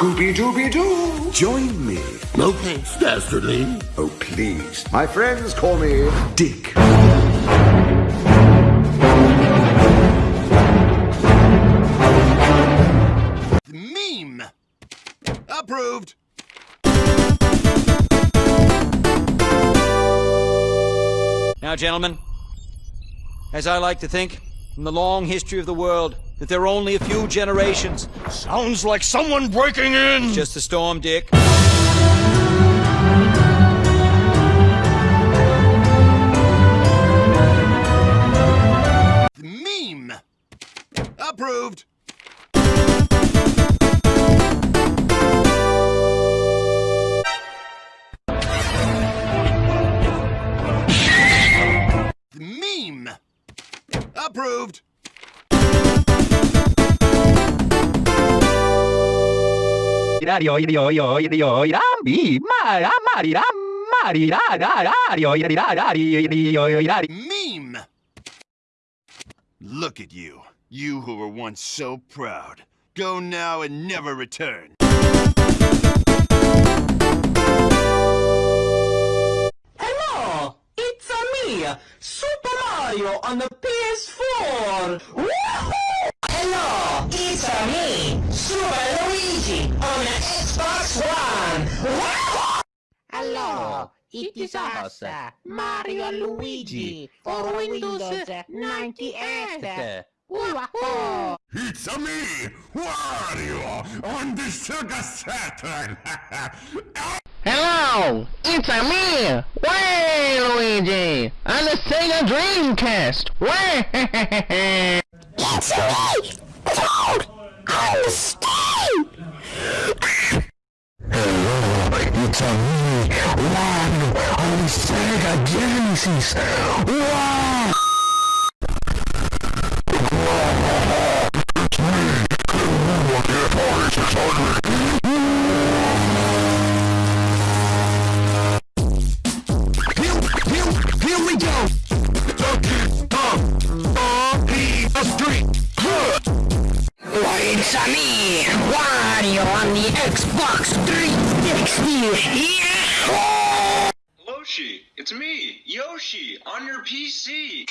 Scooby-Dooby-Doo! Join me. No thanks, Dastardly. Oh, please. My friends call me Dick. Meme! Approved! Now, gentlemen, as I like to think, from the long history of the world, that there are only a few generations. Sounds like someone breaking in! Just a storm, Dick. Meme! Approved! Meme! Look at you. You who were once so proud. Go now and never return. Hello, it's a me, Super Mario on the PS4. Woohoo! Hello, it is us, Mario and Luigi, for Windows 98. Wahoo! It's a me, Wario, on the Sega Saturn. Hello, it's a me, Waluigi, on the Sega Dreamcast. Way! It's me, Toad on the Steam. Hello, it's a me, Wario, on the Sega Genesis. Wow! Loshi, it's me, Yoshi, on your PC.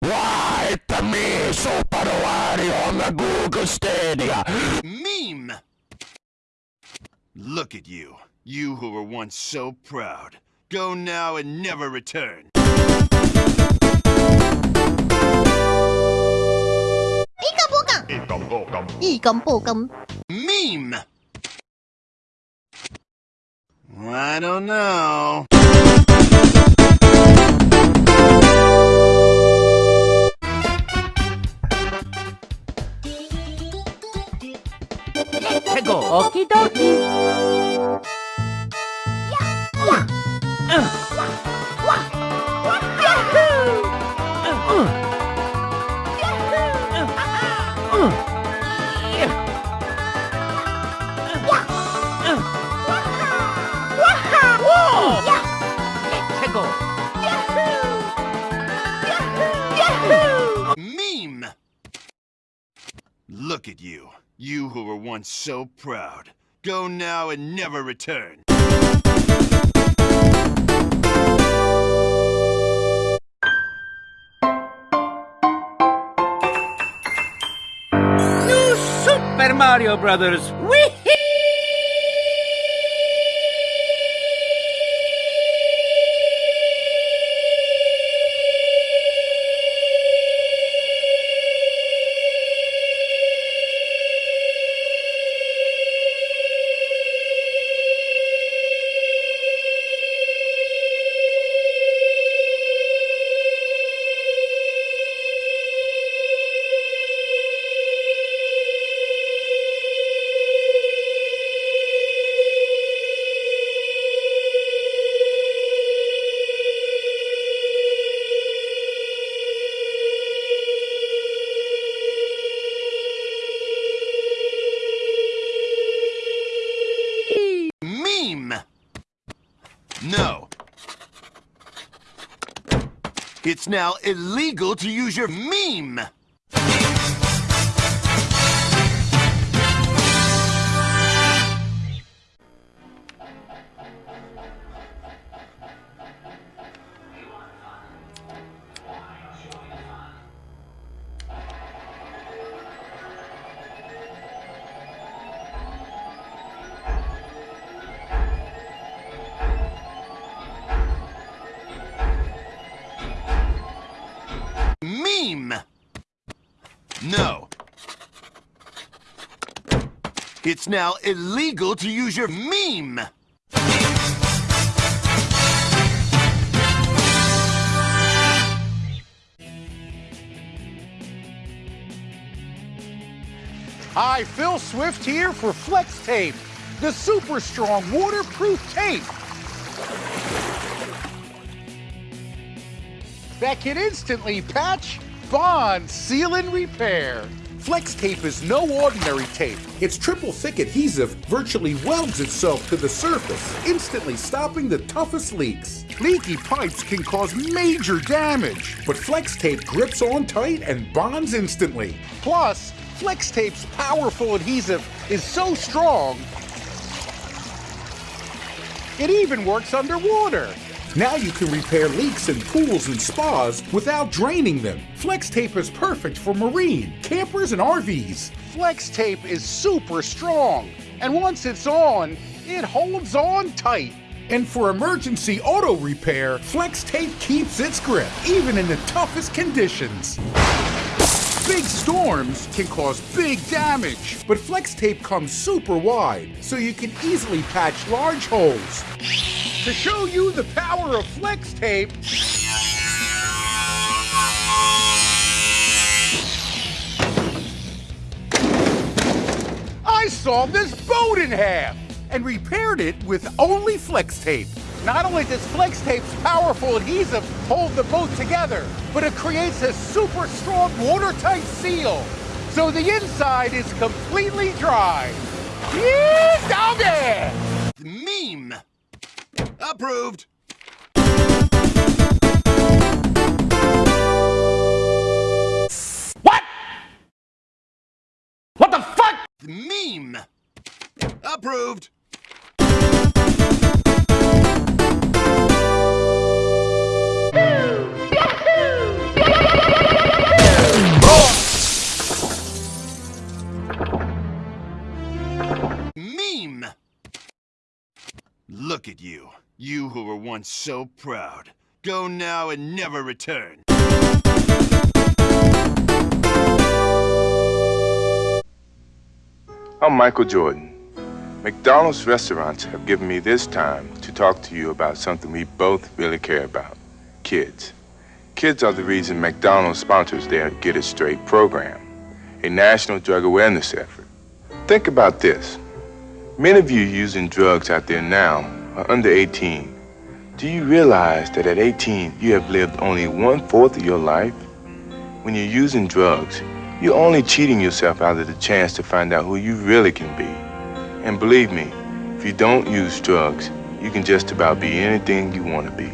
Why, it's me, Super Wario on the Google Stadia. Meme! Look at you. You who were once so proud. Go now and never return. Meme! I don't know. Okie dokie. Meme! You. Who were once so proud. Go now and never return. New Super Mario Brothers. Whee! No. It's now illegal to use your meme! No. It's now illegal to use your meme. Hi, Phil Swift here for Flex Tape, the super strong waterproof tape. That can instantly patch bond, seal, and repair. Flex tape is no ordinary tape. Its triple thick adhesive virtually welds itself to the surface, instantly stopping the toughest leaks. Leaky pipes can cause major damage. But Flex tape grips on tight and bonds instantly. Plus, Flex tape's powerful adhesive is so strong, it even works underwater. Now you can repair leaks in pools and spas without draining them. Flex tape is perfect for marine, campers, and RVs. Flex tape is super strong, and once it's on, it holds on tight. And for emergency auto repair, Flex tape keeps its grip, even in the toughest conditions. Big storms can cause big damage, but Flex tape comes super wide, so you can easily patch large holes. To show you the power of Flex tape, I saw this boat in half and repaired it with only Flex tape. Not only does Flex Tape's powerful adhesive hold the boat together, but it creates a super strong watertight seal, so the inside is completely dry. Yeah, doggy! Meme. Approved. What? What the fuck? Meme. Approved. Who so proud. Go now and never return. I'm Michael Jordan. McDonald's restaurants have given me this time to talk to you about something we both really care about kids. Kids are the reason McDonald's sponsors their Get It Straight program, a national drug awareness effort. Think about this. Many of you using drugs out there now are under 18. Do you realize that at 18 you have lived only one fourth of your life? When you're using drugs, you're only cheating yourself out of the chance to find out who you really can be. And believe me, if you don't use drugs, you can just about be anything you want to be.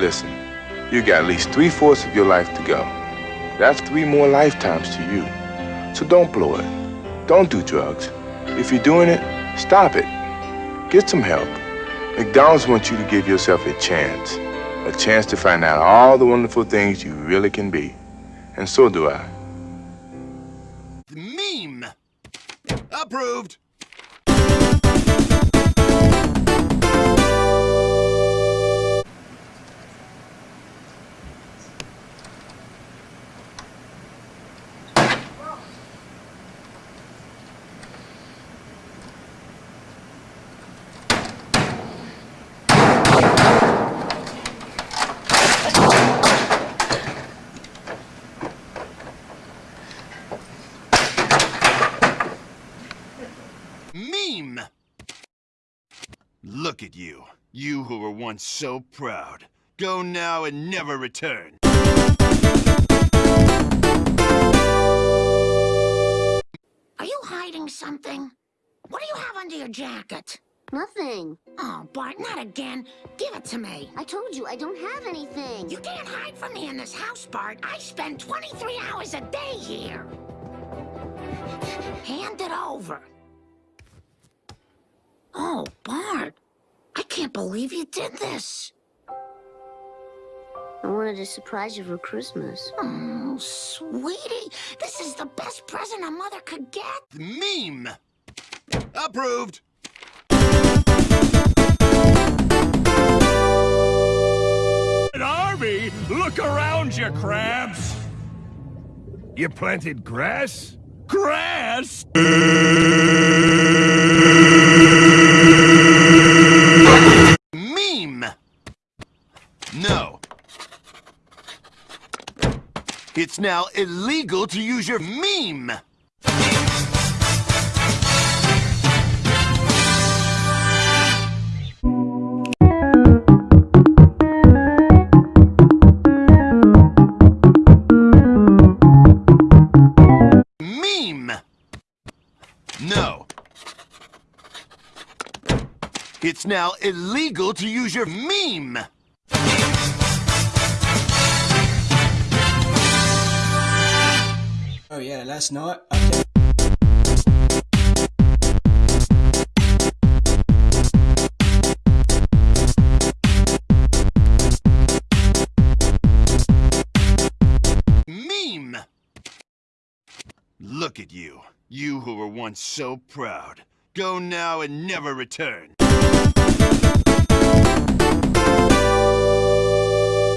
Listen, you got at least three-fourths of your life to go. That's three more lifetimes to you. So don't blow it. Don't do drugs. If you're doing it, stop it. Get some help. McDonald's wants you to give yourself a chance. A chance to find out all the wonderful things you really can be. And so do I. The meme! Approved! Meme! Look at you. You who were once so proud. Go now and never return. Are you hiding something? What do you have under your jacket? Nothing. Oh, Bart, not again. Give it to me. I told you, I don't have anything. You can't hide from me in this house, Bart. I spend 23 hours a day here. Hand it over. Oh, Bart. I can't believe you did this. I wanted to surprise you for Christmas. Oh, sweetie. This is the best present a mother could get. Meme! Approved! An army? Look around you, crabs! You planted grass? Grass? Now illegal to use your meme! Meme! No. It's now illegal to use your meme! Oh yeah, last night I Meme! Look at you. You who were once so proud. Go now and never return.